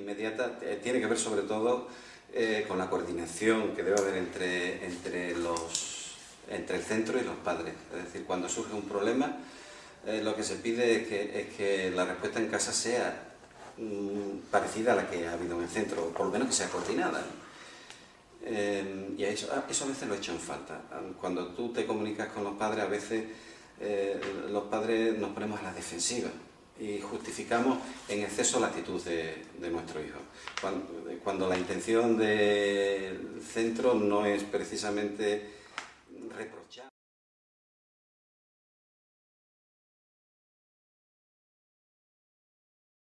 inmediata eh, tiene que ver sobre todo eh, con la coordinación que debe haber entre, entre, los, entre el centro y los padres. Es decir, cuando surge un problema, eh, lo que se pide es que, la respuesta en casa sea mm, parecida a la que ha habido en el centro, o por lo menos que sea coordinada. y eso, eso a veces lo he hecho en falta. Cuando tú te comunicas con los padres, a veces los padres nos ponemos a la defensiva y justificamos en exceso la actitud de, nuestro hijo. Cuando, la intención del centro no es precisamente reprochar